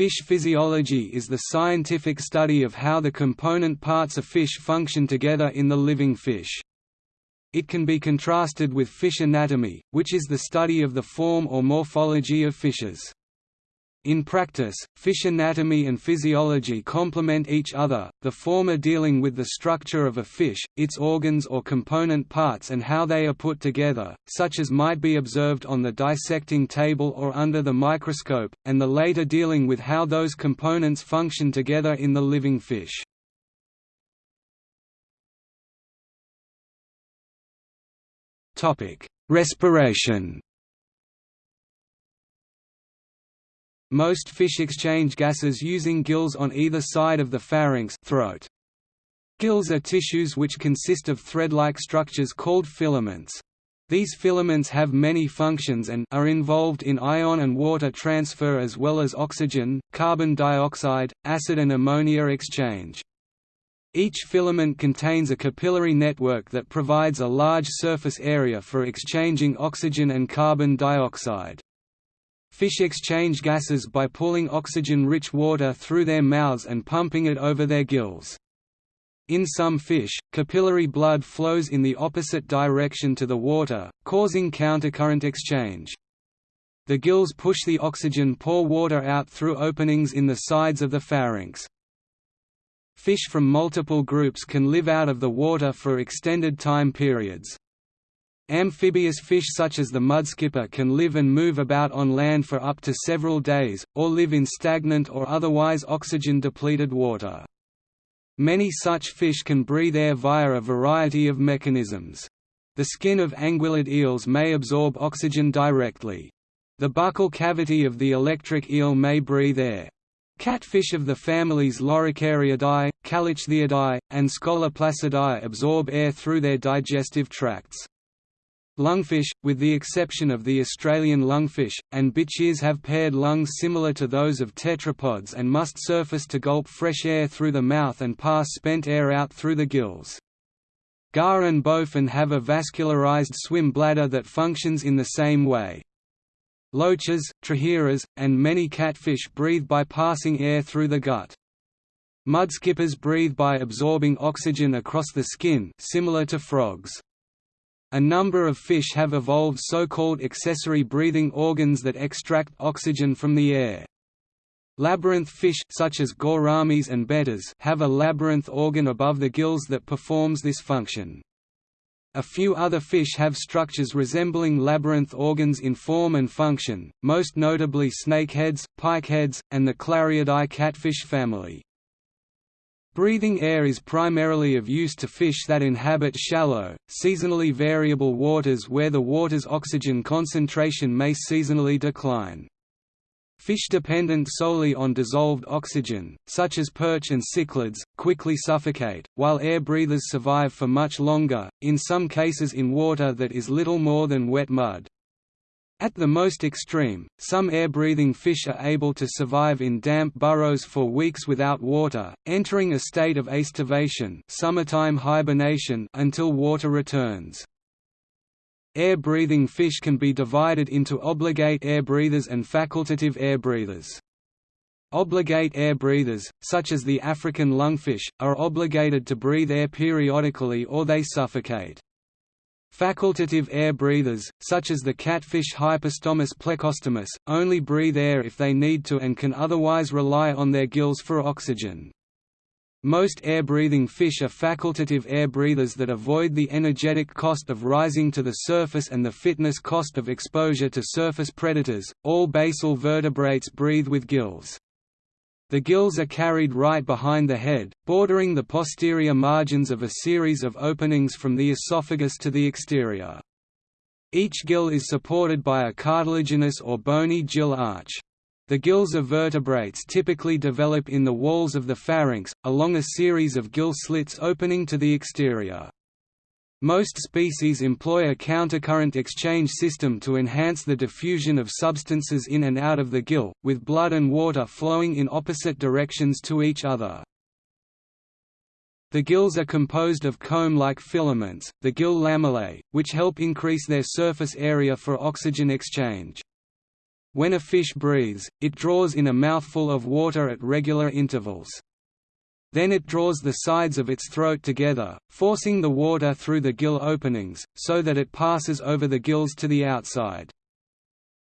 Fish physiology is the scientific study of how the component parts of fish function together in the living fish. It can be contrasted with fish anatomy, which is the study of the form or morphology of fishes. In practice, fish anatomy and physiology complement each other, the former dealing with the structure of a fish, its organs or component parts and how they are put together, such as might be observed on the dissecting table or under the microscope, and the later dealing with how those components function together in the living fish. Respiration Most fish exchange gases using gills on either side of the pharynx throat. Gills are tissues which consist of thread-like structures called filaments. These filaments have many functions and are involved in ion and water transfer as well as oxygen, carbon dioxide, acid and ammonia exchange. Each filament contains a capillary network that provides a large surface area for exchanging oxygen and carbon dioxide. Fish exchange gases by pulling oxygen-rich water through their mouths and pumping it over their gills. In some fish, capillary blood flows in the opposite direction to the water, causing countercurrent exchange. The gills push the oxygen-poor water out through openings in the sides of the pharynx. Fish from multiple groups can live out of the water for extended time periods. Amphibious fish such as the mudskipper can live and move about on land for up to several days, or live in stagnant or otherwise oxygen-depleted water. Many such fish can breathe air via a variety of mechanisms. The skin of anguillid eels may absorb oxygen directly. The buccal cavity of the electric eel may breathe air. Catfish of the families Loricariidae, Callichthyidae, and Scoloplacidae absorb air through their digestive tracts. Lungfish, with the exception of the Australian lungfish, and bichirs have paired lungs similar to those of tetrapods and must surface to gulp fresh air through the mouth and pass spent air out through the gills. Gar and bowfin have a vascularized swim bladder that functions in the same way. Loaches, trahiras, and many catfish breathe by passing air through the gut. Mudskippers breathe by absorbing oxygen across the skin similar to frogs. A number of fish have evolved so-called accessory breathing organs that extract oxygen from the air. Labyrinth fish such as gouramis and bettas have a labyrinth organ above the gills that performs this function. A few other fish have structures resembling labyrinth organs in form and function, most notably snakeheads, pikeheads, and the Clariidae catfish family. Breathing air is primarily of use to fish that inhabit shallow, seasonally variable waters where the water's oxygen concentration may seasonally decline. Fish dependent solely on dissolved oxygen, such as perch and cichlids, quickly suffocate, while air breathers survive for much longer, in some cases in water that is little more than wet mud. At the most extreme, some air-breathing fish are able to survive in damp burrows for weeks without water, entering a state of aestivation summertime hibernation until water returns. Air-breathing fish can be divided into obligate air breathers and facultative air breathers. Obligate air breathers, such as the African lungfish, are obligated to breathe air periodically or they suffocate. Facultative air breathers, such as the catfish Hypostomus plecostomus, only breathe air if they need to and can otherwise rely on their gills for oxygen. Most air-breathing fish are facultative air breathers that avoid the energetic cost of rising to the surface and the fitness cost of exposure to surface predators. All basal vertebrates breathe with gills. The gills are carried right behind the head, bordering the posterior margins of a series of openings from the esophagus to the exterior. Each gill is supported by a cartilaginous or bony gill arch. The gills of vertebrates typically develop in the walls of the pharynx, along a series of gill slits opening to the exterior. Most species employ a countercurrent exchange system to enhance the diffusion of substances in and out of the gill, with blood and water flowing in opposite directions to each other. The gills are composed of comb-like filaments, the gill lamellae, which help increase their surface area for oxygen exchange. When a fish breathes, it draws in a mouthful of water at regular intervals. Then it draws the sides of its throat together, forcing the water through the gill openings, so that it passes over the gills to the outside.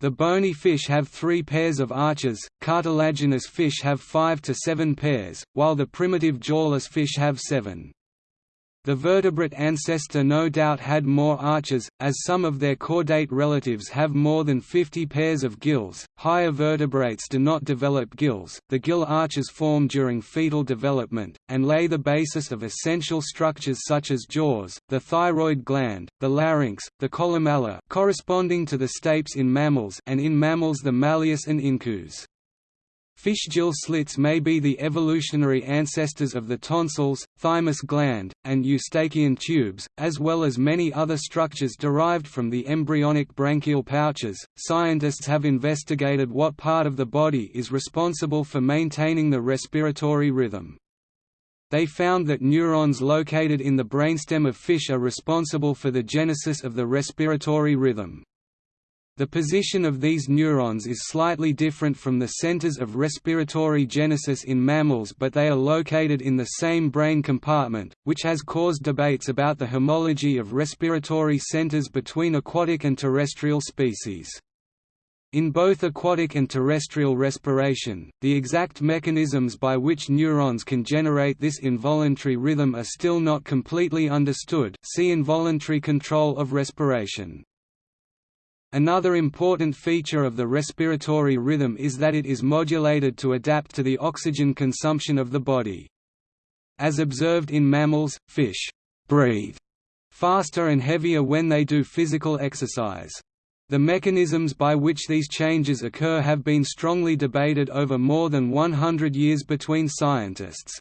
The bony fish have three pairs of arches, cartilaginous fish have five to seven pairs, while the primitive jawless fish have seven. The vertebrate ancestor no doubt had more arches, as some of their chordate relatives have more than 50 pairs of gills. Higher vertebrates do not develop gills. The gill arches form during fetal development, and lay the basis of essential structures such as jaws, the thyroid gland, the larynx, the columella corresponding to the stapes in mammals and in mammals the malleus and incus. Fish gill slits may be the evolutionary ancestors of the tonsils, thymus gland, and eustachian tubes, as well as many other structures derived from the embryonic branchial pouches. Scientists have investigated what part of the body is responsible for maintaining the respiratory rhythm. They found that neurons located in the brainstem of fish are responsible for the genesis of the respiratory rhythm. The position of these neurons is slightly different from the centers of respiratory genesis in mammals but they are located in the same brain compartment, which has caused debates about the homology of respiratory centers between aquatic and terrestrial species. In both aquatic and terrestrial respiration, the exact mechanisms by which neurons can generate this involuntary rhythm are still not completely understood see involuntary control of respiration. Another important feature of the respiratory rhythm is that it is modulated to adapt to the oxygen consumption of the body. As observed in mammals, fish breathe faster and heavier when they do physical exercise. The mechanisms by which these changes occur have been strongly debated over more than 100 years between scientists.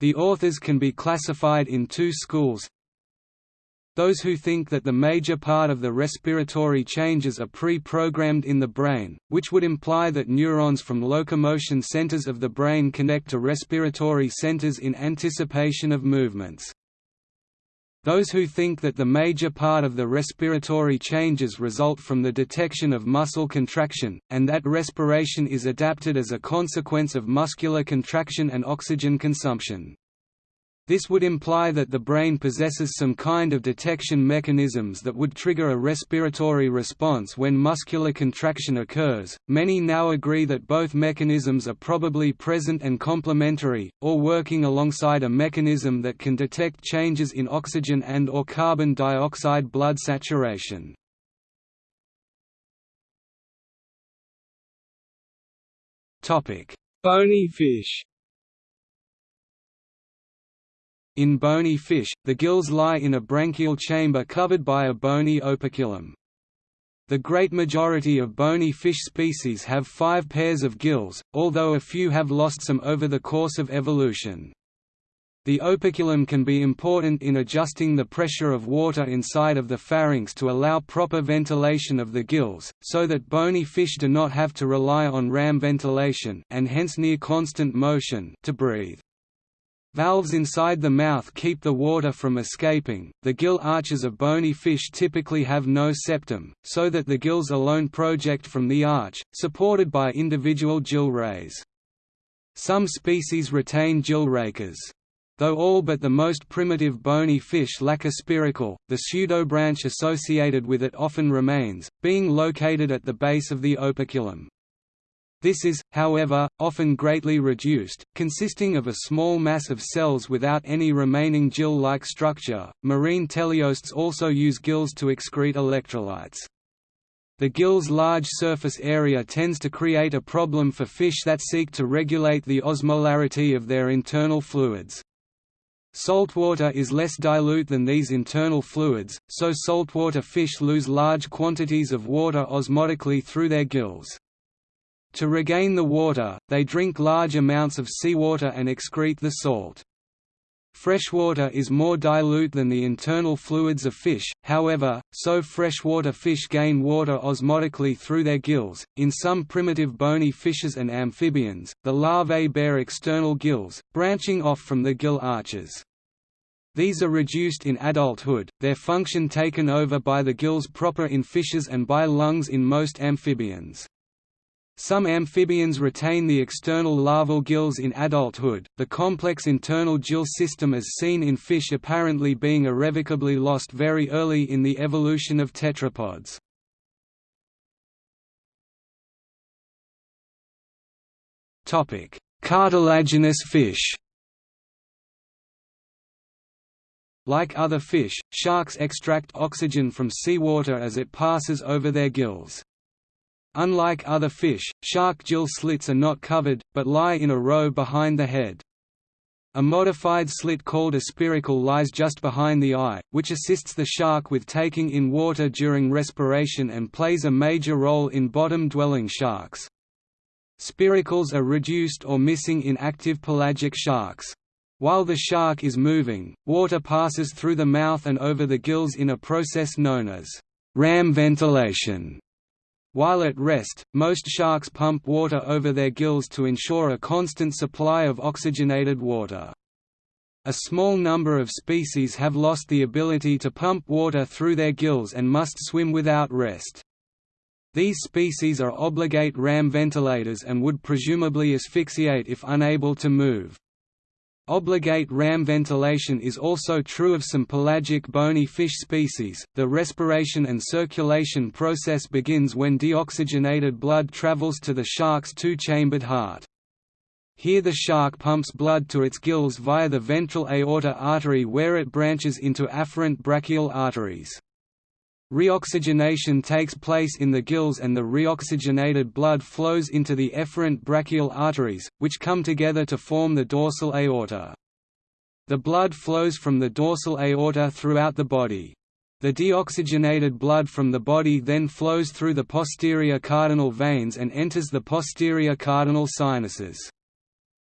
The authors can be classified in two schools, those who think that the major part of the respiratory changes are pre-programmed in the brain, which would imply that neurons from locomotion centers of the brain connect to respiratory centers in anticipation of movements. Those who think that the major part of the respiratory changes result from the detection of muscle contraction, and that respiration is adapted as a consequence of muscular contraction and oxygen consumption. This would imply that the brain possesses some kind of detection mechanisms that would trigger a respiratory response when muscular contraction occurs. Many now agree that both mechanisms are probably present and complementary, or working alongside a mechanism that can detect changes in oxygen and or carbon dioxide blood saturation. Topic: Bony fish. In bony fish, the gills lie in a branchial chamber covered by a bony operculum. The great majority of bony fish species have five pairs of gills, although a few have lost some over the course of evolution. The operculum can be important in adjusting the pressure of water inside of the pharynx to allow proper ventilation of the gills, so that bony fish do not have to rely on ram ventilation and hence near constant motion to breathe. Valves inside the mouth keep the water from escaping. The gill arches of bony fish typically have no septum, so that the gills alone project from the arch, supported by individual gill rays. Some species retain gill rakers. Though all but the most primitive bony fish lack a spiracle, the pseudobranch associated with it often remains, being located at the base of the operculum. This is, however, often greatly reduced, consisting of a small mass of cells without any remaining gill-like structure. Marine teleosts also use gills to excrete electrolytes. The gill's large surface area tends to create a problem for fish that seek to regulate the osmolarity of their internal fluids. Saltwater is less dilute than these internal fluids, so saltwater fish lose large quantities of water osmotically through their gills. To regain the water, they drink large amounts of seawater and excrete the salt. Freshwater is more dilute than the internal fluids of fish, however, so freshwater fish gain water osmotically through their gills. In some primitive bony fishes and amphibians, the larvae bear external gills, branching off from the gill arches. These are reduced in adulthood, their function taken over by the gills proper in fishes and by lungs in most amphibians. Some amphibians retain the external larval gills in adulthood, the complex internal gill system as seen in fish apparently being irrevocably lost very early in the evolution of tetrapods. Cartilaginous fish Like other fish, sharks extract oxygen from seawater as it passes over their gills. Unlike other fish, shark gill slits are not covered, but lie in a row behind the head. A modified slit called a spiracle lies just behind the eye, which assists the shark with taking in water during respiration and plays a major role in bottom-dwelling sharks. Spiracles are reduced or missing in active pelagic sharks. While the shark is moving, water passes through the mouth and over the gills in a process known as ram ventilation. While at rest, most sharks pump water over their gills to ensure a constant supply of oxygenated water. A small number of species have lost the ability to pump water through their gills and must swim without rest. These species are obligate ram ventilators and would presumably asphyxiate if unable to move. Obligate ram ventilation is also true of some pelagic bony fish species. The respiration and circulation process begins when deoxygenated blood travels to the shark's two-chambered heart. Here the shark pumps blood to its gills via the ventral aorta artery where it branches into afferent brachial arteries. Reoxygenation takes place in the gills and the reoxygenated blood flows into the efferent brachial arteries, which come together to form the dorsal aorta. The blood flows from the dorsal aorta throughout the body. The deoxygenated blood from the body then flows through the posterior cardinal veins and enters the posterior cardinal sinuses.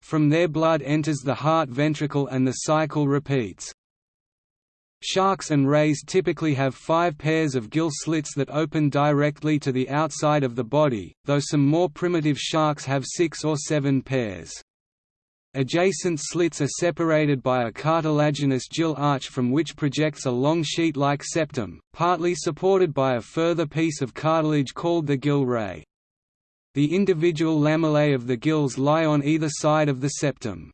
From there blood enters the heart ventricle and the cycle repeats. Sharks and rays typically have five pairs of gill slits that open directly to the outside of the body, though some more primitive sharks have six or seven pairs. Adjacent slits are separated by a cartilaginous gill arch from which projects a long sheet-like septum, partly supported by a further piece of cartilage called the gill ray. The individual lamellae of the gills lie on either side of the septum.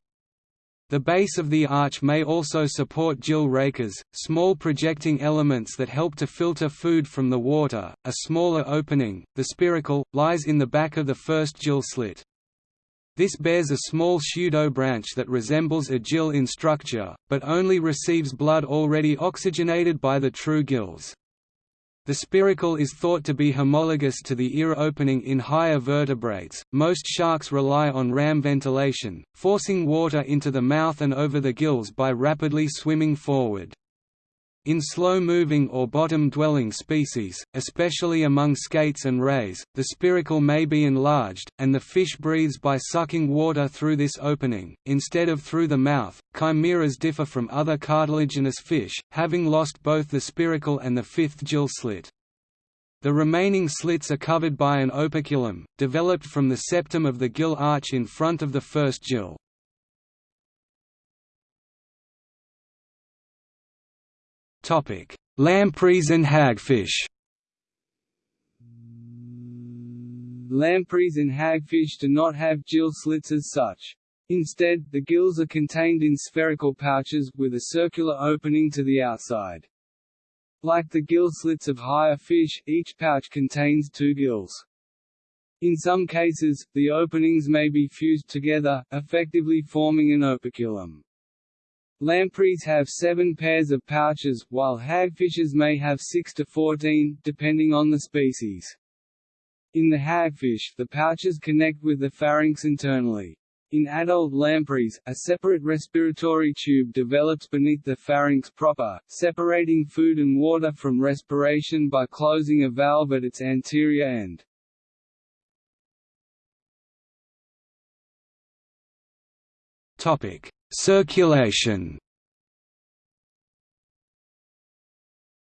The base of the arch may also support gill rakers, small projecting elements that help to filter food from the water. A smaller opening, the spiracle, lies in the back of the first gill slit. This bears a small pseudo-branch that resembles a gill in structure, but only receives blood already oxygenated by the true gills. The spiracle is thought to be homologous to the ear opening in higher vertebrates. Most sharks rely on ram ventilation, forcing water into the mouth and over the gills by rapidly swimming forward. In slow-moving or bottom-dwelling species, especially among skates and rays, the spiracle may be enlarged, and the fish breathes by sucking water through this opening, instead of through the mouth. Chimeras differ from other cartilaginous fish, having lost both the spiracle and the fifth gill slit. The remaining slits are covered by an operculum, developed from the septum of the gill arch in front of the first gill. Lampreys and hagfish. Lampreys and hagfish do not have gill slits as such. Instead, the gills are contained in spherical pouches, with a circular opening to the outside. Like the gill slits of higher fish, each pouch contains two gills. In some cases, the openings may be fused together, effectively forming an operculum. Lampreys have seven pairs of pouches, while hagfishes may have six to fourteen, depending on the species. In the hagfish, the pouches connect with the pharynx internally. In adult lampreys, a separate respiratory tube develops beneath the pharynx proper, separating food and water from respiration by closing a valve at its anterior end. Topic: Circulation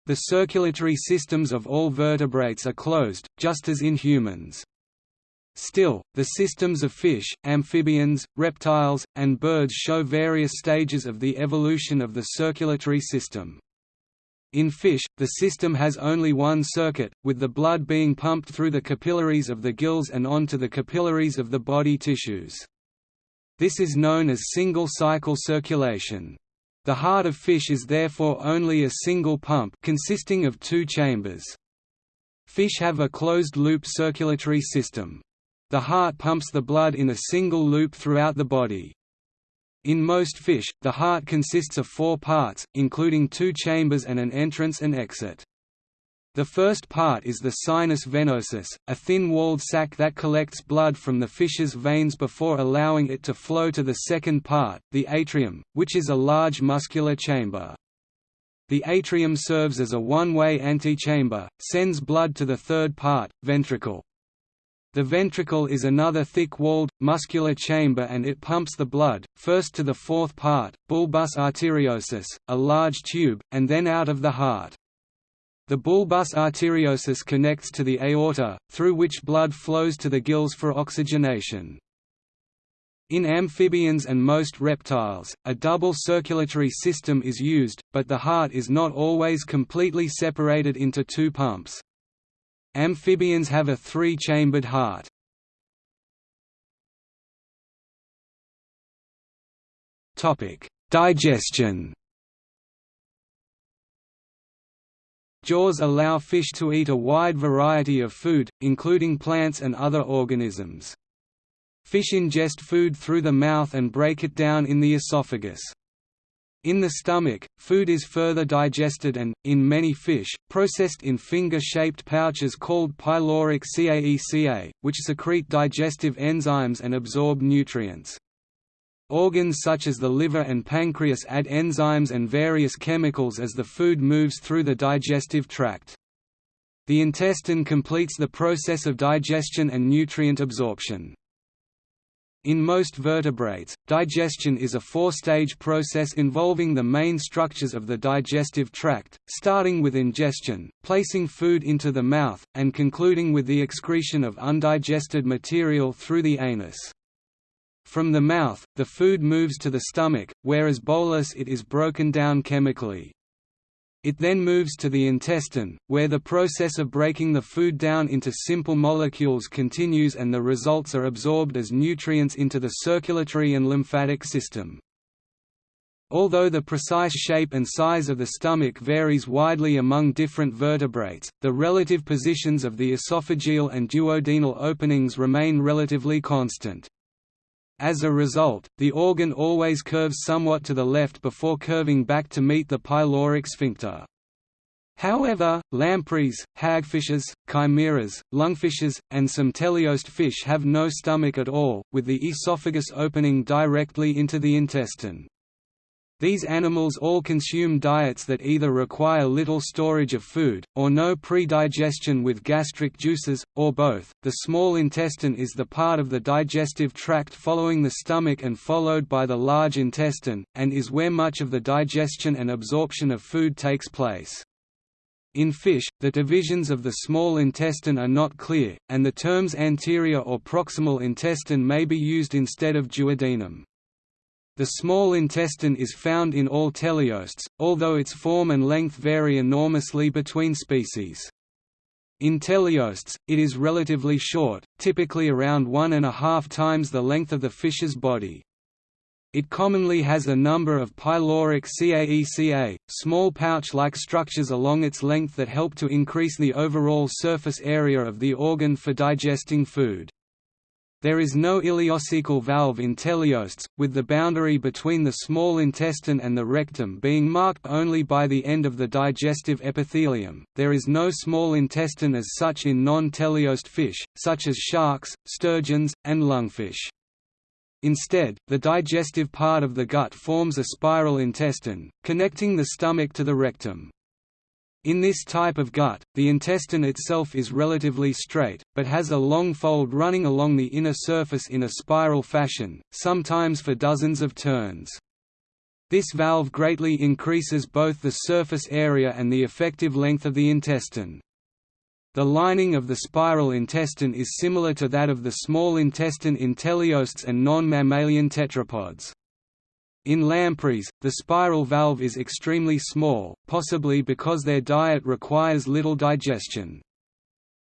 The circulatory systems of all vertebrates are closed, just as in humans. Still, the systems of fish, amphibians, reptiles, and birds show various stages of the evolution of the circulatory system. In fish, the system has only one circuit, with the blood being pumped through the capillaries of the gills and onto the capillaries of the body tissues. This is known as single-cycle circulation. The heart of fish is therefore only a single pump consisting of two chambers. Fish have a closed-loop circulatory system. The heart pumps the blood in a single loop throughout the body. In most fish, the heart consists of four parts, including two chambers and an entrance and exit. The first part is the sinus venosus, a thin-walled sac that collects blood from the fish's veins before allowing it to flow to the second part, the atrium, which is a large muscular chamber. The atrium serves as a one-way antechamber, sends blood to the third part, ventricle. The ventricle is another thick-walled, muscular chamber and it pumps the blood, first to the fourth part, bulbus arteriosus, a large tube, and then out of the heart. The bulbus arteriosus connects to the aorta, through which blood flows to the gills for oxygenation. In amphibians and most reptiles, a double circulatory system is used, but the heart is not always completely separated into two pumps. Amphibians have a three-chambered heart. Digestion Jaws allow fish to eat a wide variety of food, including plants and other organisms. Fish ingest food through the mouth and break it down in the esophagus. In the stomach, food is further digested and, in many fish, processed in finger-shaped pouches called pyloric caeca, which secrete digestive enzymes and absorb nutrients. Organs such as the liver and pancreas add enzymes and various chemicals as the food moves through the digestive tract. The intestine completes the process of digestion and nutrient absorption. In most vertebrates, digestion is a four-stage process involving the main structures of the digestive tract, starting with ingestion, placing food into the mouth, and concluding with the excretion of undigested material through the anus. From the mouth, the food moves to the stomach, where as bolus it is broken down chemically. It then moves to the intestine, where the process of breaking the food down into simple molecules continues and the results are absorbed as nutrients into the circulatory and lymphatic system. Although the precise shape and size of the stomach varies widely among different vertebrates, the relative positions of the esophageal and duodenal openings remain relatively constant. As a result, the organ always curves somewhat to the left before curving back to meet the pyloric sphincter. However, lampreys, hagfishes, chimeras, lungfishes, and some teleost fish have no stomach at all, with the esophagus opening directly into the intestine. These animals all consume diets that either require little storage of food, or no pre-digestion with gastric juices, or both. The small intestine is the part of the digestive tract following the stomach and followed by the large intestine, and is where much of the digestion and absorption of food takes place. In fish, the divisions of the small intestine are not clear, and the terms anterior or proximal intestine may be used instead of duodenum. The small intestine is found in all teleosts, although its form and length vary enormously between species. In teleosts, it is relatively short, typically around one and a half times the length of the fish's body. It commonly has a number of pyloric caeca, small pouch-like structures along its length that help to increase the overall surface area of the organ for digesting food. There is no ileocecal valve in teleosts, with the boundary between the small intestine and the rectum being marked only by the end of the digestive epithelium. There is no small intestine as such in non-teleost fish, such as sharks, sturgeons, and lungfish. Instead, the digestive part of the gut forms a spiral intestine, connecting the stomach to the rectum. In this type of gut, the intestine itself is relatively straight, but has a long fold running along the inner surface in a spiral fashion, sometimes for dozens of turns. This valve greatly increases both the surface area and the effective length of the intestine. The lining of the spiral intestine is similar to that of the small intestine in teleosts and non-mammalian tetrapods. In lampreys, the spiral valve is extremely small, possibly because their diet requires little digestion.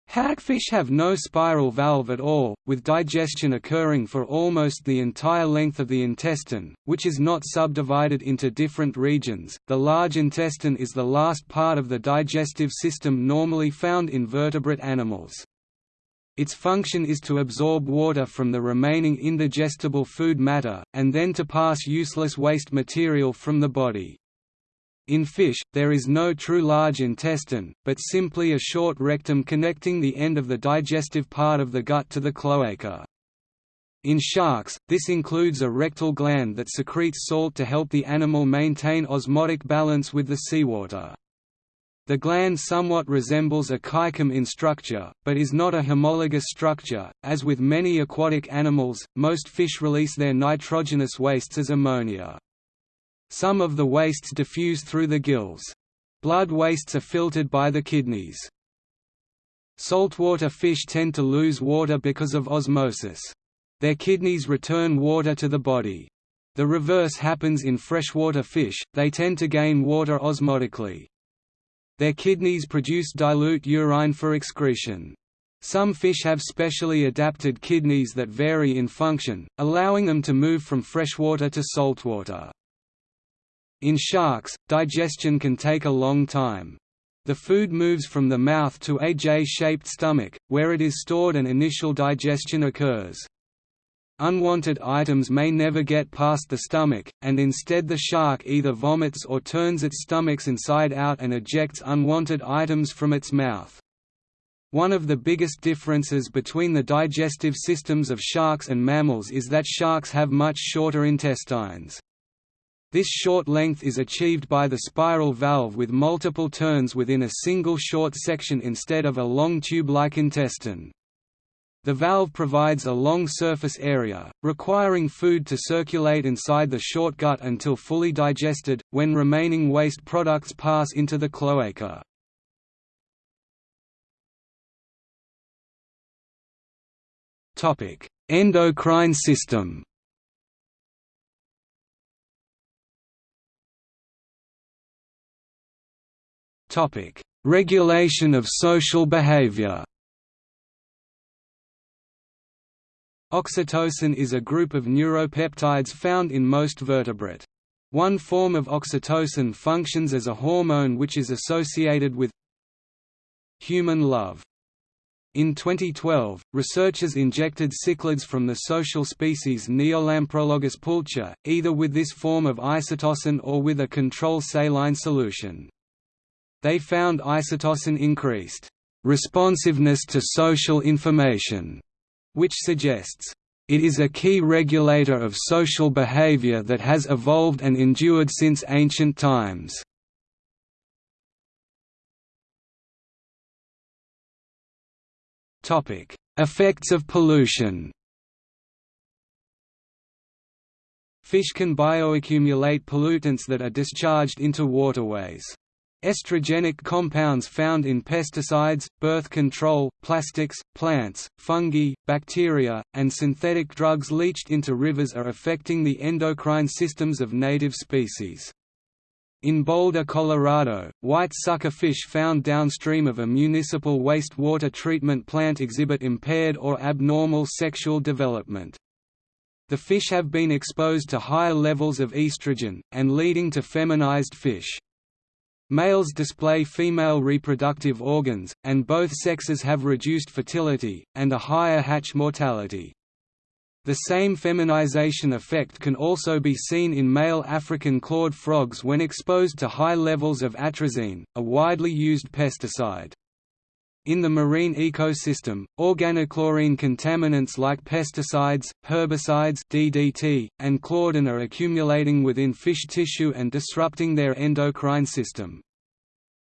Hagfish have no spiral valve at all, with digestion occurring for almost the entire length of the intestine, which is not subdivided into different regions. The large intestine is the last part of the digestive system normally found in vertebrate animals. Its function is to absorb water from the remaining indigestible food matter, and then to pass useless waste material from the body. In fish, there is no true large intestine, but simply a short rectum connecting the end of the digestive part of the gut to the cloaca. In sharks, this includes a rectal gland that secretes salt to help the animal maintain osmotic balance with the seawater. The gland somewhat resembles a caecum in structure, but is not a homologous structure. As with many aquatic animals, most fish release their nitrogenous wastes as ammonia. Some of the wastes diffuse through the gills. Blood wastes are filtered by the kidneys. Saltwater fish tend to lose water because of osmosis. Their kidneys return water to the body. The reverse happens in freshwater fish, they tend to gain water osmotically. Their kidneys produce dilute urine for excretion. Some fish have specially adapted kidneys that vary in function, allowing them to move from freshwater to saltwater. In sharks, digestion can take a long time. The food moves from the mouth to a J-shaped stomach, where it is stored and initial digestion occurs. Unwanted items may never get past the stomach, and instead the shark either vomits or turns its stomachs inside out and ejects unwanted items from its mouth. One of the biggest differences between the digestive systems of sharks and mammals is that sharks have much shorter intestines. This short length is achieved by the spiral valve with multiple turns within a single short section instead of a long tube-like intestine. The valve provides a long surface area, requiring food to circulate inside the short gut until fully digested, when remaining waste products pass into the cloaca. Endocrine system Regulation of social behavior. Oxytocin is a group of neuropeptides found in most vertebrate. One form of oxytocin functions as a hormone which is associated with human love. In 2012, researchers injected cichlids from the social species Neolamprologus pulcher, either with this form of isotocin or with a control saline solution. They found isotocin increased responsiveness to social information, which suggests it is a key regulator of social behavior that has evolved and endured since ancient times. Effects of pollution Fish can bioaccumulate pollutants that are discharged into waterways. Estrogenic compounds found in pesticides, birth control, plastics, plants, fungi, bacteria, and synthetic drugs leached into rivers are affecting the endocrine systems of native species. In Boulder, Colorado, white sucker fish found downstream of a municipal wastewater treatment plant exhibit impaired or abnormal sexual development. The fish have been exposed to higher levels of estrogen, and leading to feminized fish. Males display female reproductive organs, and both sexes have reduced fertility, and a higher hatch mortality. The same feminization effect can also be seen in male African clawed frogs when exposed to high levels of atrazine, a widely used pesticide. In the marine ecosystem, organochlorine contaminants like pesticides, herbicides DDT, and chlordane are accumulating within fish tissue and disrupting their endocrine system.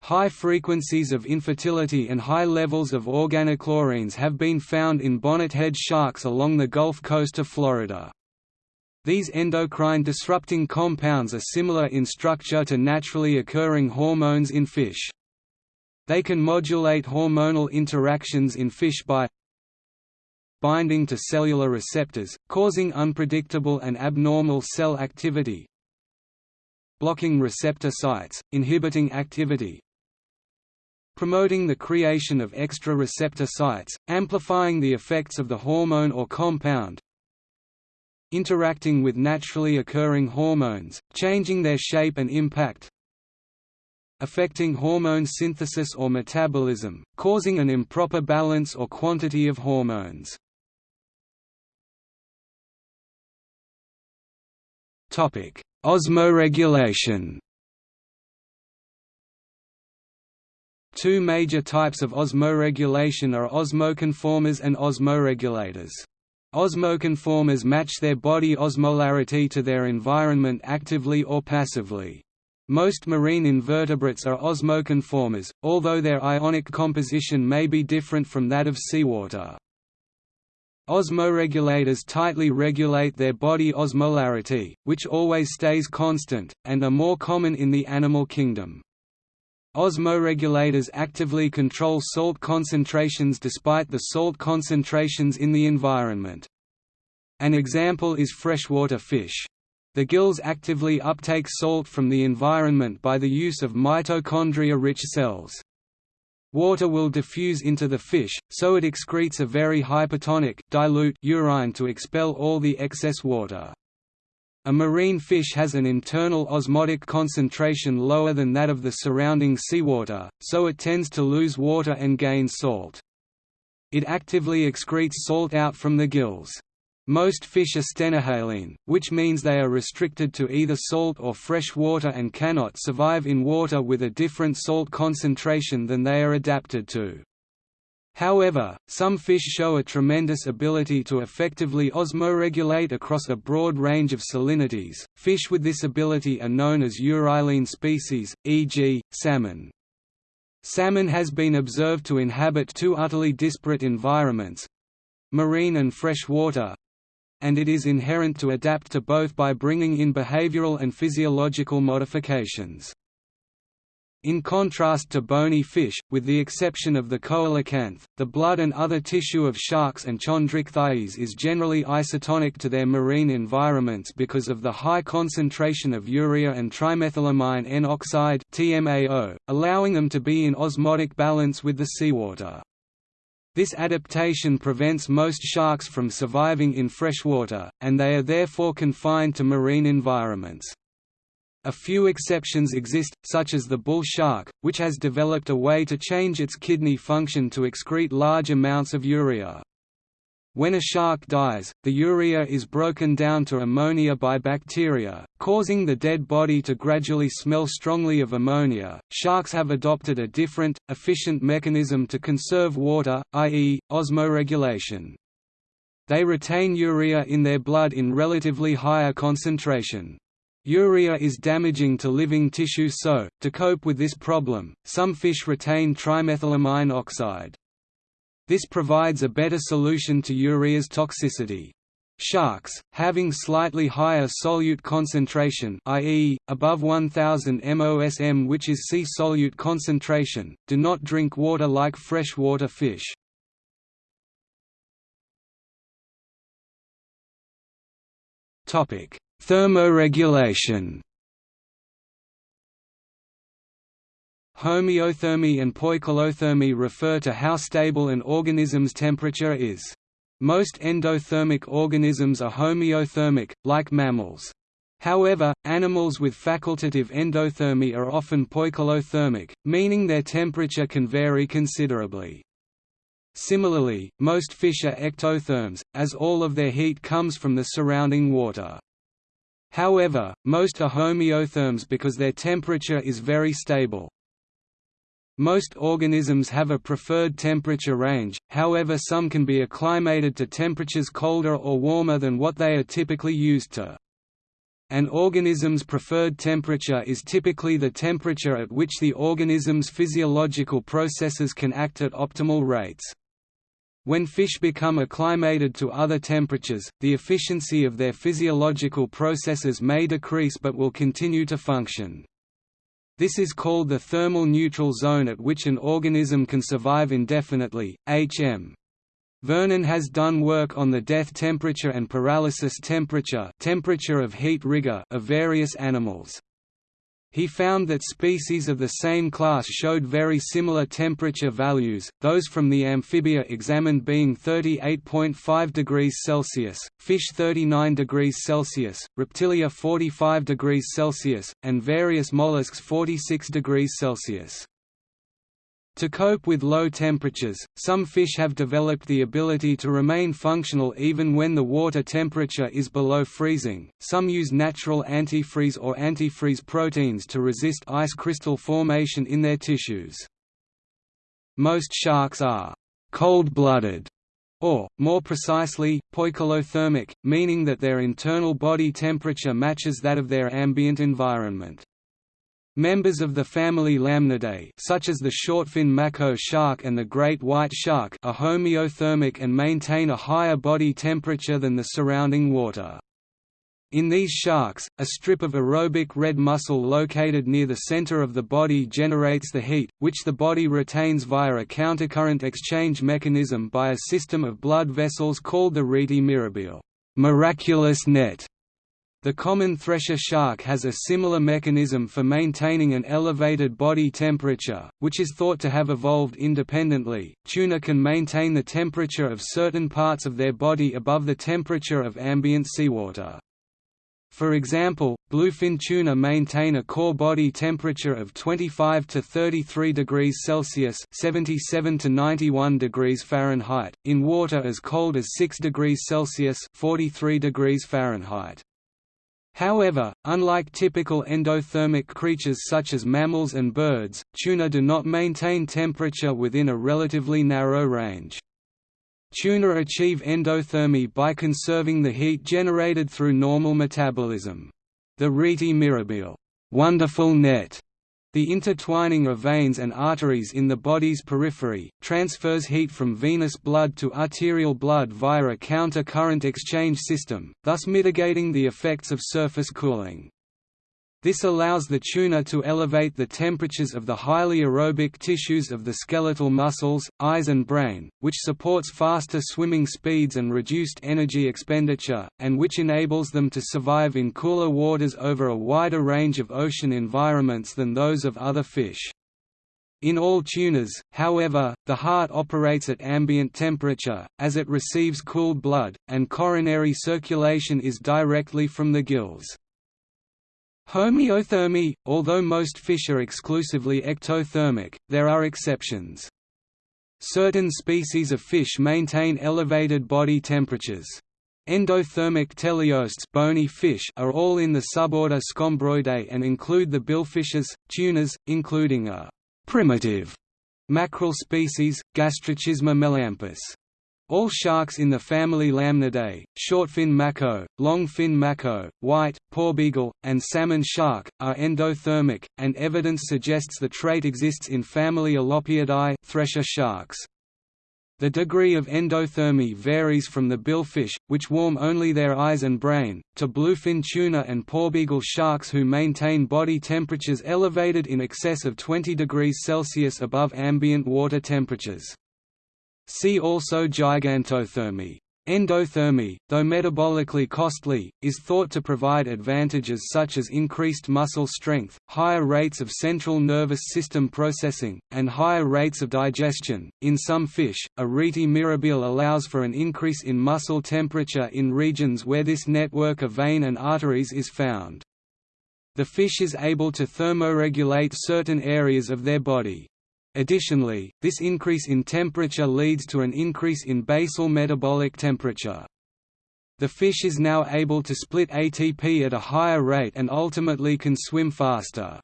High frequencies of infertility and high levels of organochlorines have been found in bonnethead sharks along the Gulf Coast of Florida. These endocrine disrupting compounds are similar in structure to naturally occurring hormones in fish. They can modulate hormonal interactions in fish by binding to cellular receptors, causing unpredictable and abnormal cell activity, blocking receptor sites, inhibiting activity, promoting the creation of extra receptor sites, amplifying the effects of the hormone or compound, interacting with naturally occurring hormones, changing their shape and impact, affecting hormone synthesis or metabolism, causing an improper balance or quantity of hormones. Osmoregulation Two major types of osmoregulation are osmoconformers and osmoregulators. Osmoconformers match their body osmolarity to their environment actively or passively. Most marine invertebrates are osmoconformers, although their ionic composition may be different from that of seawater. Osmoregulators tightly regulate their body osmolarity, which always stays constant, and are more common in the animal kingdom. Osmoregulators actively control salt concentrations despite the salt concentrations in the environment. An example is freshwater fish. The gills actively uptake salt from the environment by the use of mitochondria-rich cells. Water will diffuse into the fish, so it excretes a very hypertonic dilute urine to expel all the excess water. A marine fish has an internal osmotic concentration lower than that of the surrounding seawater, so it tends to lose water and gain salt. It actively excretes salt out from the gills. Most fish are stenohaline, which means they are restricted to either salt or fresh water and cannot survive in water with a different salt concentration than they are adapted to. However, some fish show a tremendous ability to effectively osmoregulate across a broad range of salinities. Fish with this ability are known as euryhaline species, e.g., salmon. Salmon has been observed to inhabit two utterly disparate environments marine and fresh water and it is inherent to adapt to both by bringing in behavioral and physiological modifications. In contrast to bony fish, with the exception of the coelacanth, the blood and other tissue of sharks and chondrichthyes is generally isotonic to their marine environments because of the high concentration of urea and trimethylamine N oxide TMAO, allowing them to be in osmotic balance with the seawater. This adaptation prevents most sharks from surviving in freshwater, and they are therefore confined to marine environments. A few exceptions exist, such as the bull shark, which has developed a way to change its kidney function to excrete large amounts of urea. When a shark dies, the urea is broken down to ammonia by bacteria, causing the dead body to gradually smell strongly of ammonia. Sharks have adopted a different, efficient mechanism to conserve water, i.e., osmoregulation. They retain urea in their blood in relatively higher concentration. Urea is damaging to living tissue so, to cope with this problem, some fish retain trimethylamine oxide. This provides a better solution to urea's toxicity. Sharks, having slightly higher solute concentration i.e., above 1000 mosm which is sea solute concentration, do not drink water like freshwater fish. Thermoregulation Homeothermy and poikilothermy refer to how stable an organism's temperature is. Most endothermic organisms are homeothermic, like mammals. However, animals with facultative endothermy are often poikilothermic, meaning their temperature can vary considerably. Similarly, most fish are ectotherms, as all of their heat comes from the surrounding water. However, most are homeotherms because their temperature is very stable. Most organisms have a preferred temperature range, however some can be acclimated to temperatures colder or warmer than what they are typically used to. An organism's preferred temperature is typically the temperature at which the organism's physiological processes can act at optimal rates. When fish become acclimated to other temperatures, the efficiency of their physiological processes may decrease but will continue to function. This is called the thermal neutral zone at which an organism can survive indefinitely, HM. Vernon has done work on the death temperature and paralysis temperature temperature of heat rigor of various animals. He found that species of the same class showed very similar temperature values, those from the amphibia examined being 38.5 degrees Celsius, fish 39 degrees Celsius, reptilia 45 degrees Celsius, and various mollusks 46 degrees Celsius. To cope with low temperatures, some fish have developed the ability to remain functional even when the water temperature is below freezing. Some use natural antifreeze or antifreeze proteins to resist ice crystal formation in their tissues. Most sharks are cold-blooded or, more precisely, poikilothermic, meaning that their internal body temperature matches that of their ambient environment. Members of the family Lamnidae such as the shortfin mako shark and the great white shark are homeothermic and maintain a higher body temperature than the surrounding water. In these sharks, a strip of aerobic red muscle located near the center of the body generates the heat, which the body retains via a countercurrent exchange mechanism by a system of blood vessels called the rete mirabile miraculous net. The common thresher shark has a similar mechanism for maintaining an elevated body temperature, which is thought to have evolved independently. Tuna can maintain the temperature of certain parts of their body above the temperature of ambient seawater. For example, bluefin tuna maintain a core body temperature of 25 to 33 degrees Celsius (77 to 91 degrees Fahrenheit) in water as cold as 6 degrees Celsius (43 degrees Fahrenheit). However, unlike typical endothermic creatures such as mammals and birds, tuna do not maintain temperature within a relatively narrow range. Tuna achieve endothermy by conserving the heat generated through normal metabolism. The rete mirabile wonderful net the intertwining of veins and arteries in the body's periphery, transfers heat from venous blood to arterial blood via a counter-current exchange system, thus mitigating the effects of surface cooling. This allows the tuna to elevate the temperatures of the highly aerobic tissues of the skeletal muscles, eyes and brain, which supports faster swimming speeds and reduced energy expenditure, and which enables them to survive in cooler waters over a wider range of ocean environments than those of other fish. In all tunas, however, the heart operates at ambient temperature, as it receives cooled blood, and coronary circulation is directly from the gills. Homeothermy – Although most fish are exclusively ectothermic, there are exceptions. Certain species of fish maintain elevated body temperatures. Endothermic teleosts bony fish are all in the suborder Scombroidae and include the billfishes, tunas, including a «primitive» mackerel species, Gasterochisma melampus. All sharks in the family Lamnidae, shortfin mako, longfin mako, white, porbeagle, and salmon shark, are endothermic, and evidence suggests the trait exists in family Alopiidae thresher sharks. The degree of endothermy varies from the billfish, which warm only their eyes and brain, to bluefin tuna and porbeagle sharks who maintain body temperatures elevated in excess of 20 degrees Celsius above ambient water temperatures. See also gigantothermy. Endothermy, though metabolically costly, is thought to provide advantages such as increased muscle strength, higher rates of central nervous system processing, and higher rates of digestion. In some fish, a rete mirabile allows for an increase in muscle temperature in regions where this network of vein and arteries is found. The fish is able to thermoregulate certain areas of their body. Additionally, this increase in temperature leads to an increase in basal metabolic temperature. The fish is now able to split ATP at a higher rate and ultimately can swim faster.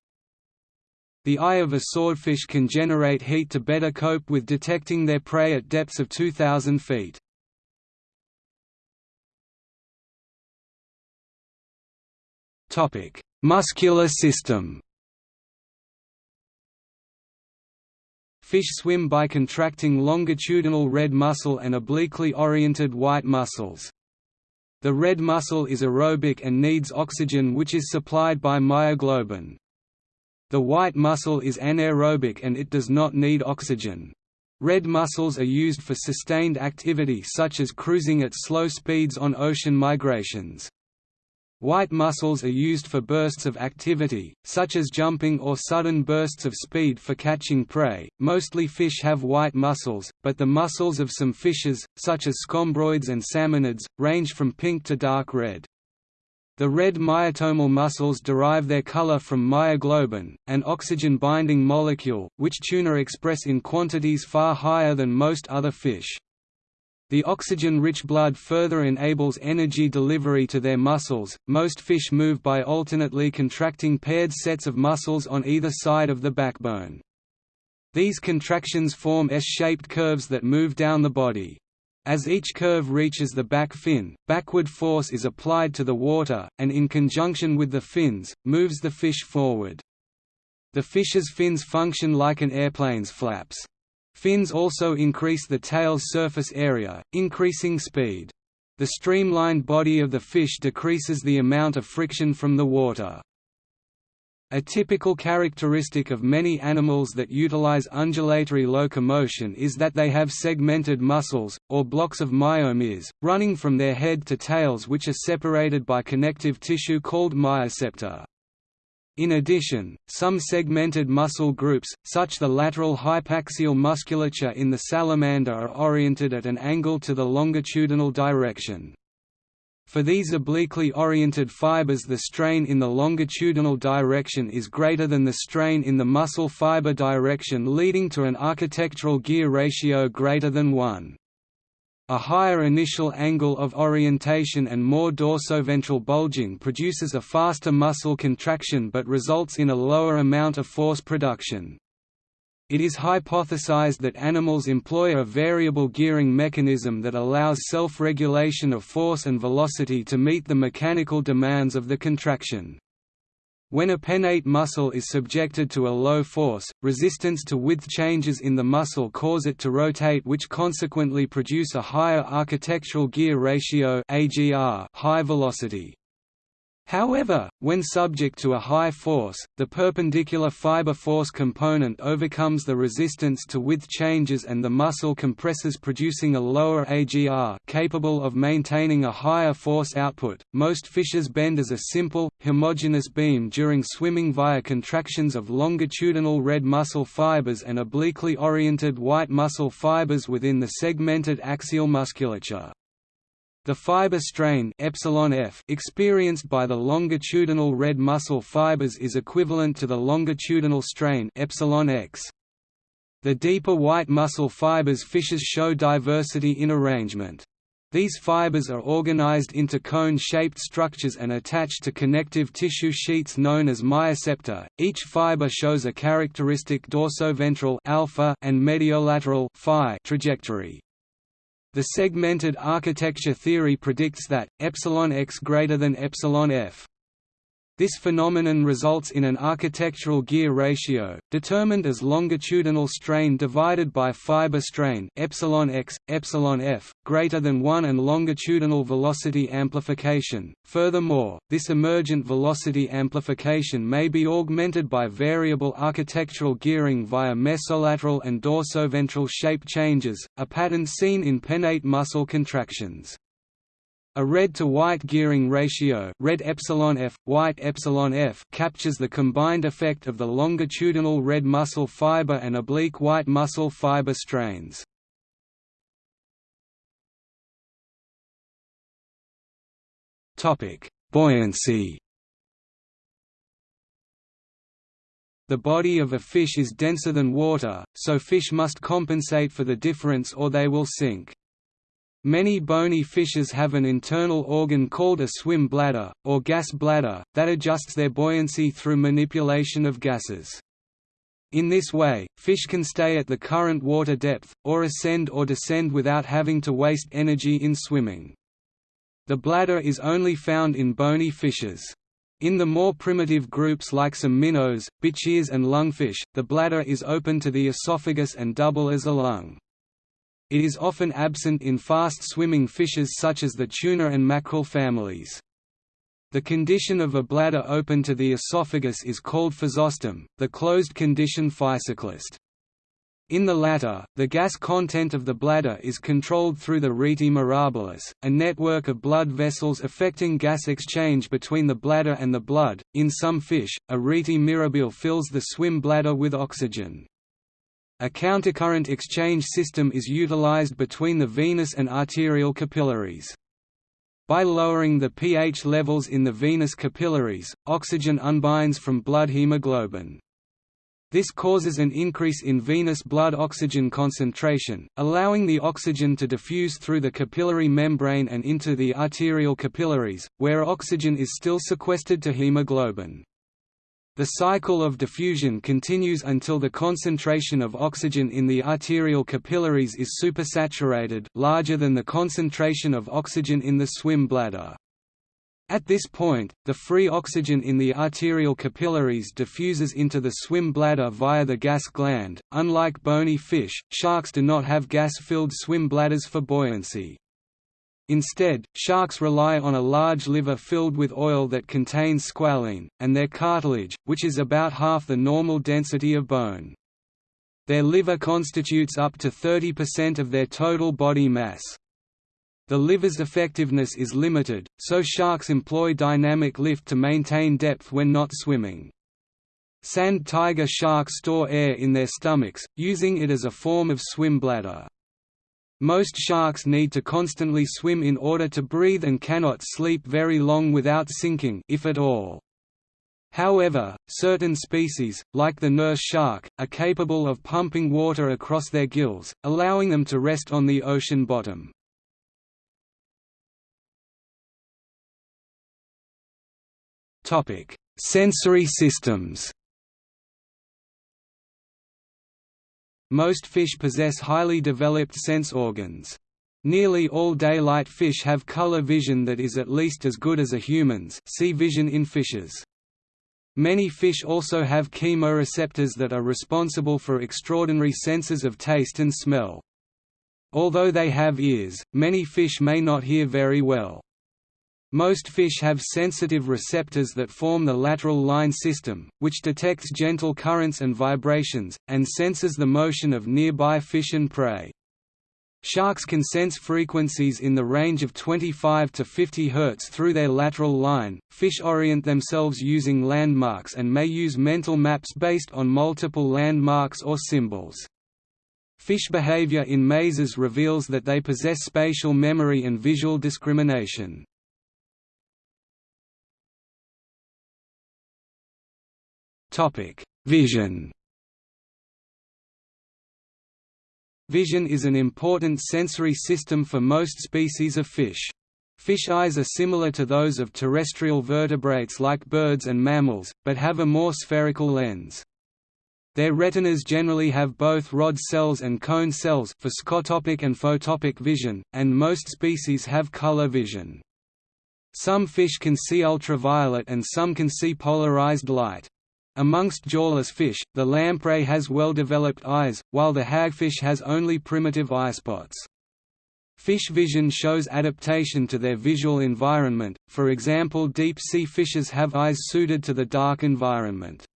The eye of a swordfish can generate heat to better cope with detecting their prey at depths of 2,000 feet. Muscular system Fish swim by contracting longitudinal red muscle and obliquely oriented white muscles. The red muscle is aerobic and needs oxygen which is supplied by myoglobin. The white muscle is anaerobic and it does not need oxygen. Red muscles are used for sustained activity such as cruising at slow speeds on ocean migrations. White muscles are used for bursts of activity, such as jumping or sudden bursts of speed for catching prey. Mostly fish have white muscles, but the muscles of some fishes, such as scombroids and salmonids, range from pink to dark red. The red myotomal muscles derive their color from myoglobin, an oxygen-binding molecule, which tuna express in quantities far higher than most other fish. The oxygen-rich blood further enables energy delivery to their muscles. Most fish move by alternately contracting paired sets of muscles on either side of the backbone. These contractions form S-shaped curves that move down the body. As each curve reaches the back fin, backward force is applied to the water, and in conjunction with the fins, moves the fish forward. The fish's fins function like an airplane's flaps. Fins also increase the tail's surface area, increasing speed. The streamlined body of the fish decreases the amount of friction from the water. A typical characteristic of many animals that utilize undulatory locomotion is that they have segmented muscles, or blocks of myomeres, running from their head to tails which are separated by connective tissue called myosepta. In addition, some segmented muscle groups, such the lateral hypaxial musculature in the salamander are oriented at an angle to the longitudinal direction. For these obliquely oriented fibers the strain in the longitudinal direction is greater than the strain in the muscle fiber direction leading to an architectural gear ratio greater than 1. A higher initial angle of orientation and more dorsoventral bulging produces a faster muscle contraction but results in a lower amount of force production. It is hypothesized that animals employ a variable gearing mechanism that allows self-regulation of force and velocity to meet the mechanical demands of the contraction. When a pennate muscle is subjected to a low force, resistance to width changes in the muscle cause it to rotate which consequently produce a higher architectural gear ratio high velocity. However, when subject to a high force, the perpendicular fiber force component overcomes the resistance to width changes and the muscle compresses producing a lower AGR capable of maintaining a higher force output. Most fishes bend as a simple, homogeneous beam during swimming via contractions of longitudinal red muscle fibers and obliquely oriented white muscle fibers within the segmented axial musculature. The fiber strain epsilon f experienced by the longitudinal red muscle fibers is equivalent to the longitudinal strain epsilon x. The deeper white muscle fibers fishes show diversity in arrangement. These fibers are organized into cone-shaped structures and attached to connective tissue sheets known as myosepta. Each fiber shows a characteristic dorsoventral alpha and mediolateral phi trajectory. The segmented architecture theory predicts that epsilon x greater than epsilon f this phenomenon results in an architectural gear ratio, determined as longitudinal strain divided by fiber strain epsilon x, epsilon f, greater than 1 and longitudinal velocity amplification. Furthermore, this emergent velocity amplification may be augmented by variable architectural gearing via mediolateral and dorsoventral shape changes, a pattern seen in pennate muscle contractions. A red to white gearing ratio red epsilon f, white epsilon f captures the combined effect of the longitudinal red muscle fiber and oblique white muscle fiber strains. Buoyancy The body of a fish is denser than water, so fish must compensate for the difference or they will sink. Many bony fishes have an internal organ called a swim bladder, or gas bladder, that adjusts their buoyancy through manipulation of gases. In this way, fish can stay at the current water depth, or ascend or descend without having to waste energy in swimming. The bladder is only found in bony fishes. In the more primitive groups like some minnows, bichirs and lungfish, the bladder is open to the esophagus and double as a lung. It is often absent in fast-swimming fishes such as the tuna and mackerel families. The condition of a bladder open to the esophagus is called physostome, the closed condition physoclist. In the latter, the gas content of the bladder is controlled through the rete mirabilis, a network of blood vessels affecting gas exchange between the bladder and the blood. In some fish, a rete mirabile fills the swim bladder with oxygen. A countercurrent exchange system is utilized between the venous and arterial capillaries. By lowering the pH levels in the venous capillaries, oxygen unbinds from blood hemoglobin. This causes an increase in venous blood oxygen concentration, allowing the oxygen to diffuse through the capillary membrane and into the arterial capillaries, where oxygen is still sequestered to hemoglobin. The cycle of diffusion continues until the concentration of oxygen in the arterial capillaries is supersaturated larger than the concentration of oxygen in the swim bladder. At this point, the free oxygen in the arterial capillaries diffuses into the swim bladder via the gas gland. Unlike bony fish, sharks do not have gas-filled swim bladders for buoyancy. Instead, sharks rely on a large liver filled with oil that contains squalene, and their cartilage, which is about half the normal density of bone. Their liver constitutes up to 30% of their total body mass. The liver's effectiveness is limited, so sharks employ dynamic lift to maintain depth when not swimming. Sand tiger sharks store air in their stomachs, using it as a form of swim bladder. Most sharks need to constantly swim in order to breathe and cannot sleep very long without sinking if at all. However, certain species, like the nurse shark, are capable of pumping water across their gills, allowing them to rest on the ocean bottom. Sensory systems. Most fish possess highly developed sense organs. Nearly all daylight fish have color vision that is at least as good as a human's see vision in fishes. Many fish also have chemoreceptors that are responsible for extraordinary senses of taste and smell. Although they have ears, many fish may not hear very well. Most fish have sensitive receptors that form the lateral line system, which detects gentle currents and vibrations, and senses the motion of nearby fish and prey. Sharks can sense frequencies in the range of 25 to 50 Hz through their lateral line. Fish orient themselves using landmarks and may use mental maps based on multiple landmarks or symbols. Fish behavior in mazes reveals that they possess spatial memory and visual discrimination. Vision. Vision is an important sensory system for most species of fish. Fish eyes are similar to those of terrestrial vertebrates like birds and mammals, but have a more spherical lens. Their retinas generally have both rod cells and cone cells for scotopic and photopic vision, and most species have color vision. Some fish can see ultraviolet and some can see polarized light. Amongst jawless fish, the lamprey has well-developed eyes, while the hagfish has only primitive eyespots. Fish vision shows adaptation to their visual environment, for example deep-sea fishes have eyes suited to the dark environment.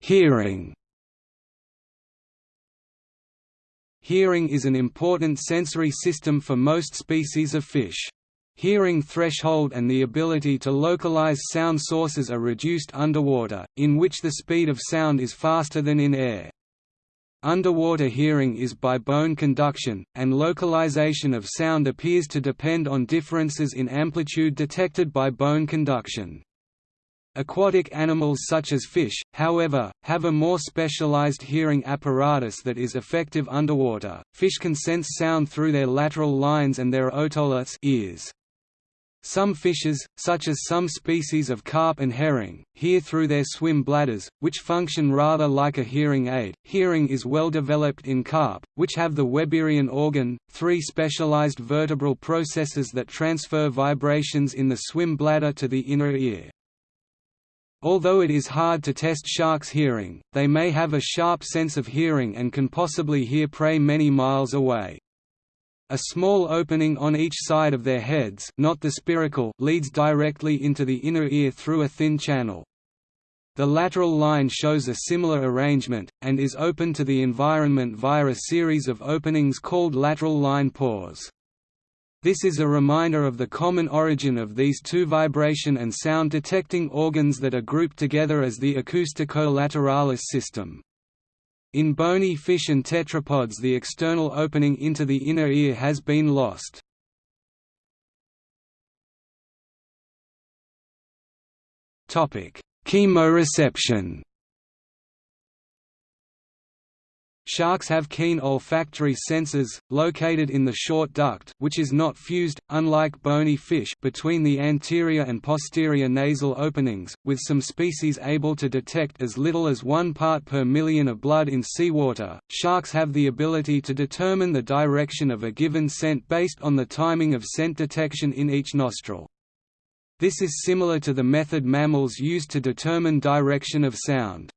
Hearing Hearing is an important sensory system for most species of fish. Hearing threshold and the ability to localize sound sources are reduced underwater, in which the speed of sound is faster than in air. Underwater hearing is by bone conduction, and localization of sound appears to depend on differences in amplitude detected by bone conduction. Aquatic animals such as fish, however, have a more specialized hearing apparatus that is effective underwater. Fish can sense sound through their lateral lines and their otoliths ears. Some fishes, such as some species of carp and herring, hear through their swim bladders, which function rather like a hearing aid. Hearing is well developed in carp, which have the Weberian organ, three specialized vertebral processes that transfer vibrations in the swim bladder to the inner ear. Although it is hard to test sharks' hearing, they may have a sharp sense of hearing and can possibly hear prey many miles away. A small opening on each side of their heads not the spiracle leads directly into the inner ear through a thin channel. The lateral line shows a similar arrangement, and is open to the environment via a series of openings called lateral line pores. This is a reminder of the common origin of these two vibration and sound detecting organs that are grouped together as the acoustico-lateralis system. In bony fish and tetrapods the external opening into the inner ear has been lost. Chemoreception Sharks have keen olfactory senses, located in the short duct which is not fused, unlike bony fish between the anterior and posterior nasal openings, with some species able to detect as little as one part per million of blood in seawater. Sharks have the ability to determine the direction of a given scent based on the timing of scent detection in each nostril. This is similar to the method mammals use to determine direction of sound.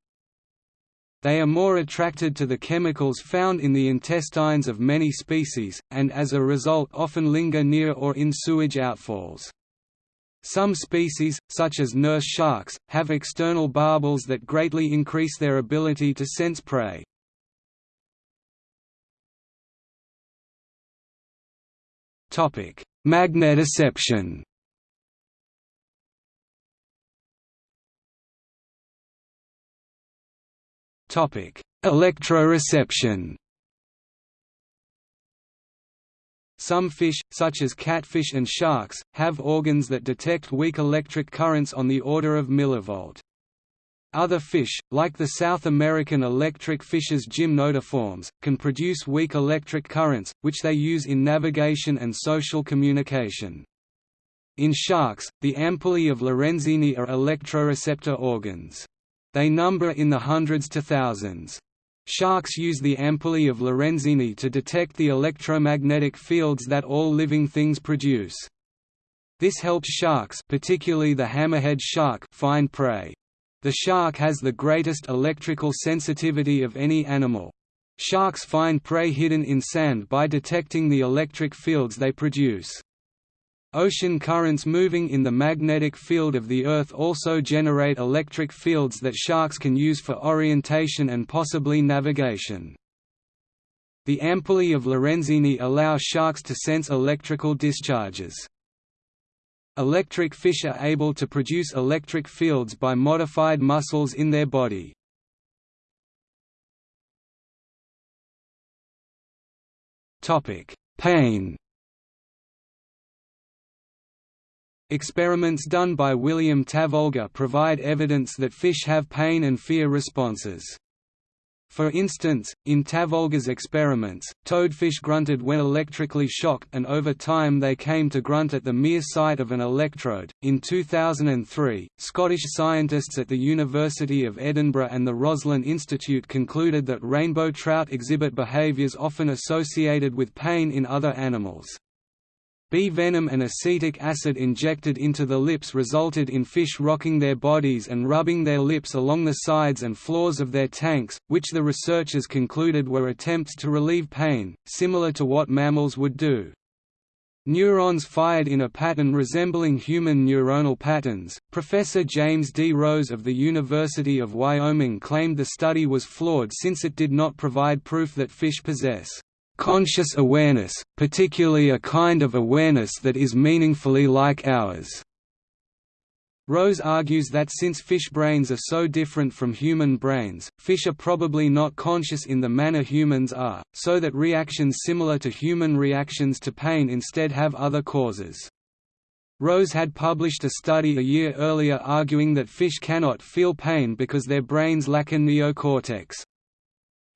They are more attracted to the chemicals found in the intestines of many species, and as a result often linger near or in sewage outfalls. Some species, such as nurse sharks, have external barbels that greatly increase their ability to sense prey. Magnetoception Electroreception Some fish, such as catfish and sharks, have organs that detect weak electric currents on the order of millivolt. Other fish, like the South American electric fishes gymnotiforms, can produce weak electric currents, which they use in navigation and social communication. In sharks, the ampullae of Lorenzini are electroreceptor organs. They number in the hundreds to thousands. Sharks use the ampullae of Lorenzini to detect the electromagnetic fields that all living things produce. This helps sharks particularly the hammerhead shark find prey. The shark has the greatest electrical sensitivity of any animal. Sharks find prey hidden in sand by detecting the electric fields they produce. Ocean currents moving in the magnetic field of the Earth also generate electric fields that sharks can use for orientation and possibly navigation. The ampullae of Lorenzini allow sharks to sense electrical discharges. Electric fish are able to produce electric fields by modified muscles in their body. Pain Experiments done by William Tavolga provide evidence that fish have pain and fear responses. For instance, in Tavolga's experiments, toadfish grunted when electrically shocked and over time they came to grunt at the mere sight of an electrode. In 2003, Scottish scientists at the University of Edinburgh and the Roslin Institute concluded that rainbow trout exhibit behaviours often associated with pain in other animals. Bee venom and acetic acid injected into the lips resulted in fish rocking their bodies and rubbing their lips along the sides and floors of their tanks, which the researchers concluded were attempts to relieve pain, similar to what mammals would do. Neurons fired in a pattern resembling human neuronal patterns. Professor James D. Rose of the University of Wyoming claimed the study was flawed since it did not provide proof that fish possess conscious awareness, particularly a kind of awareness that is meaningfully like ours. Rose argues that since fish brains are so different from human brains, fish are probably not conscious in the manner humans are, so that reactions similar to human reactions to pain instead have other causes. Rose had published a study a year earlier arguing that fish cannot feel pain because their brains lack a neocortex.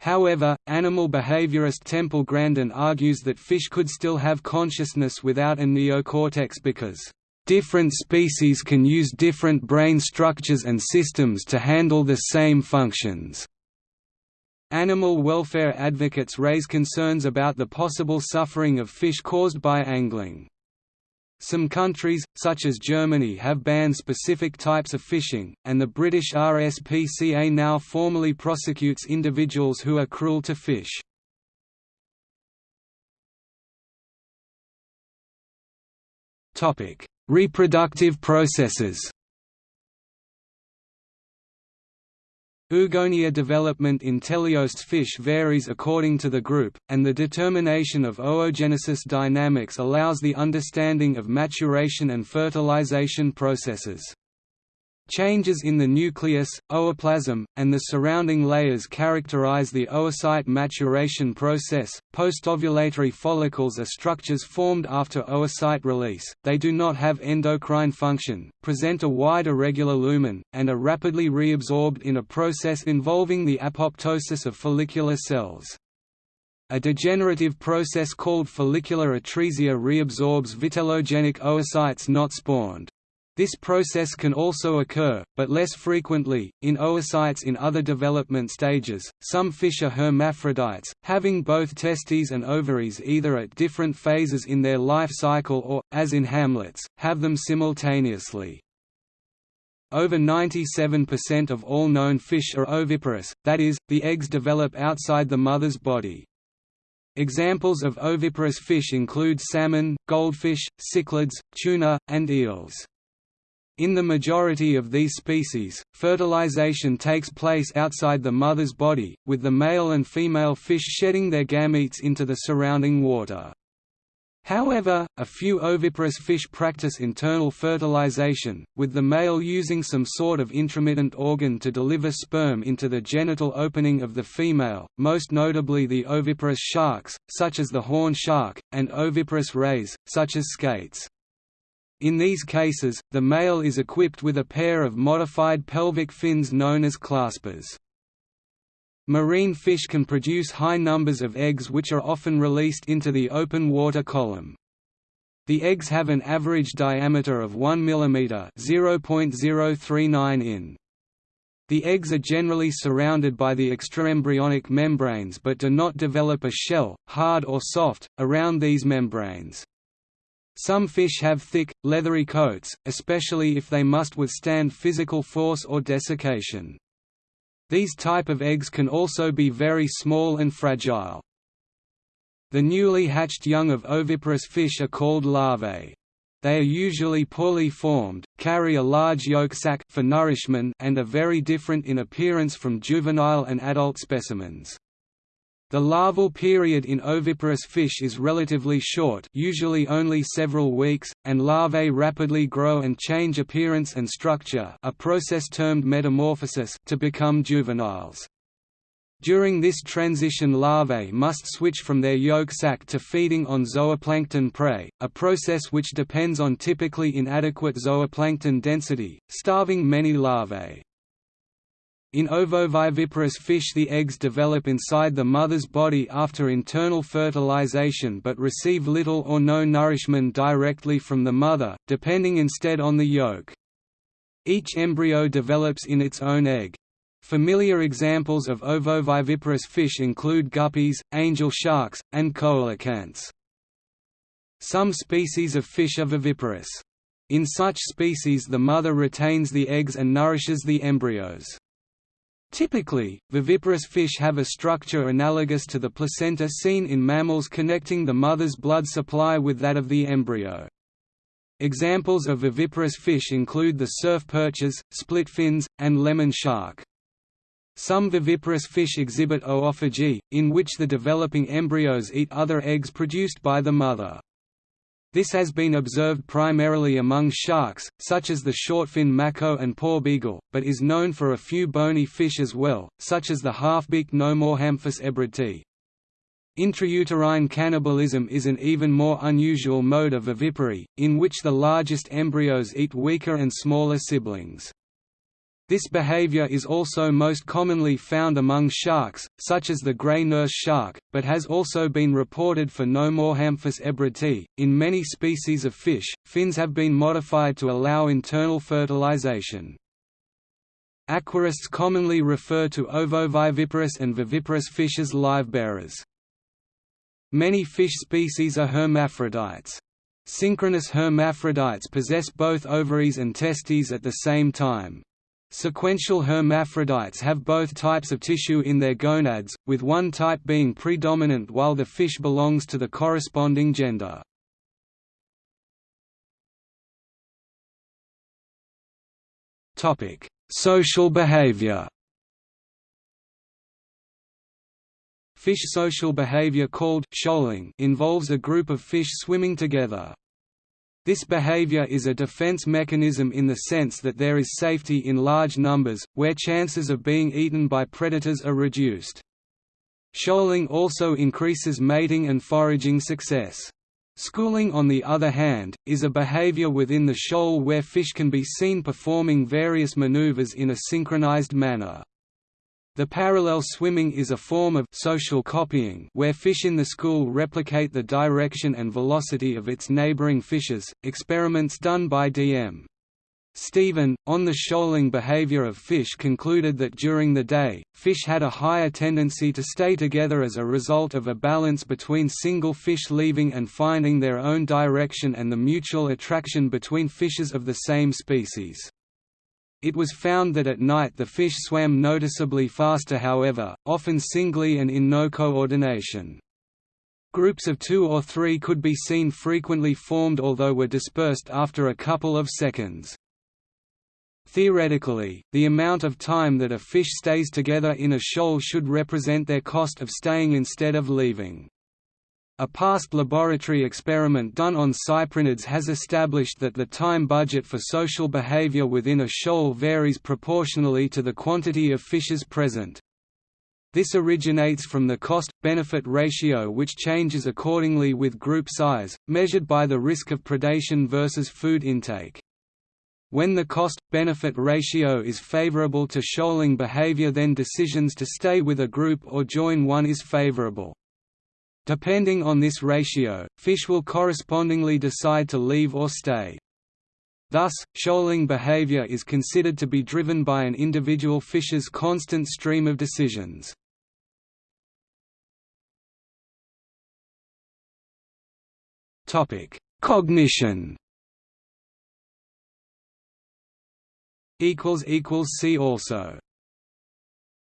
However, animal behaviorist Temple Grandin argues that fish could still have consciousness without a neocortex because different species can use different brain structures and systems to handle the same functions. Animal welfare advocates raise concerns about the possible suffering of fish caused by angling. Some countries, such as Germany have banned specific types of fishing, and the British RSPCA now formally prosecutes individuals who are cruel to fish. Reproductive processes Oogonia development in teleost fish varies according to the group, and the determination of oogenesis dynamics allows the understanding of maturation and fertilization processes. Changes in the nucleus, ooplasm, and the surrounding layers characterize the oocyte maturation process. Postovulatory follicles are structures formed after oocyte release, they do not have endocrine function, present a wide irregular lumen, and are rapidly reabsorbed in a process involving the apoptosis of follicular cells. A degenerative process called follicular atresia reabsorbs vitellogenic oocytes not spawned. This process can also occur, but less frequently, in oocytes in other development stages. Some fish are hermaphrodites, having both testes and ovaries either at different phases in their life cycle or, as in hamlets, have them simultaneously. Over 97% of all known fish are oviparous, that is, the eggs develop outside the mother's body. Examples of oviparous fish include salmon, goldfish, cichlids, tuna, and eels. In the majority of these species, fertilization takes place outside the mother's body, with the male and female fish shedding their gametes into the surrounding water. However, a few oviparous fish practice internal fertilization, with the male using some sort of intromittent organ to deliver sperm into the genital opening of the female, most notably the oviparous sharks, such as the horn shark, and oviparous rays, such as skates. In these cases, the male is equipped with a pair of modified pelvic fins known as claspers. Marine fish can produce high numbers of eggs which are often released into the open water column. The eggs have an average diameter of 1 mm (0.039 in). The eggs are generally surrounded by the extraembryonic membranes but do not develop a shell, hard or soft, around these membranes. Some fish have thick, leathery coats, especially if they must withstand physical force or desiccation. These type of eggs can also be very small and fragile. The newly hatched young of oviparous fish are called larvae. They are usually poorly formed, carry a large yolk sac for nourishment and are very different in appearance from juvenile and adult specimens. The larval period in oviparous fish is relatively short usually only several weeks, and larvae rapidly grow and change appearance and structure a process termed metamorphosis to become juveniles. During this transition larvae must switch from their yolk sac to feeding on zooplankton prey, a process which depends on typically inadequate zooplankton density, starving many larvae. In ovoviviparous fish the eggs develop inside the mother's body after internal fertilization but receive little or no nourishment directly from the mother, depending instead on the yolk. Each embryo develops in its own egg. Familiar examples of ovoviviparous fish include guppies, angel sharks, and coelacanths. Some species of fish are viviparous. In such species the mother retains the eggs and nourishes the embryos. Typically, viviparous fish have a structure analogous to the placenta seen in mammals connecting the mother's blood supply with that of the embryo. Examples of viviparous fish include the surf perches, split fins, and lemon shark. Some viviparous fish exhibit oophagy, in which the developing embryos eat other eggs produced by the mother. This has been observed primarily among sharks, such as the shortfin mako and porbeagle, but is known for a few bony fish as well, such as the half-beaked Nomorhamphus ebrardtii. Intrauterine cannibalism is an even more unusual mode of vivipary, in which the largest embryos eat weaker and smaller siblings. This behavior is also most commonly found among sharks, such as the gray nurse shark, but has also been reported for Nomorhamphus ebrardtii. In many species of fish, fins have been modified to allow internal fertilization. Aquarists commonly refer to ovoviviparous and viviparous fish as livebearers. Many fish species are hermaphrodites. Synchronous hermaphrodites possess both ovaries and testes at the same time. Sequential hermaphrodites have both types of tissue in their gonads, with one type being predominant while the fish belongs to the corresponding gender. Social behavior Fish social behavior called shoaling involves a group of fish swimming together. This behavior is a defense mechanism in the sense that there is safety in large numbers, where chances of being eaten by predators are reduced. Shoaling also increases mating and foraging success. Schooling on the other hand, is a behavior within the shoal where fish can be seen performing various maneuvers in a synchronized manner. The parallel swimming is a form of social copying where fish in the school replicate the direction and velocity of its neighboring fishes. Experiments done by D.M. Stephen, on the shoaling behavior of fish concluded that during the day, fish had a higher tendency to stay together as a result of a balance between single fish leaving and finding their own direction and the mutual attraction between fishes of the same species. It was found that at night the fish swam noticeably faster however, often singly and in no coordination. Groups of two or three could be seen frequently formed although were dispersed after a couple of seconds. Theoretically, the amount of time that a fish stays together in a shoal should represent their cost of staying instead of leaving. A past laboratory experiment done on cyprinids has established that the time budget for social behavior within a shoal varies proportionally to the quantity of fishes present. This originates from the cost-benefit ratio which changes accordingly with group size, measured by the risk of predation versus food intake. When the cost-benefit ratio is favorable to shoaling behavior then decisions to stay with a group or join one is favorable. Depending on this ratio, fish will correspondingly decide to leave or stay. Thus, shoaling behavior is considered to be driven by an individual fish's constant stream of decisions. Cognition See also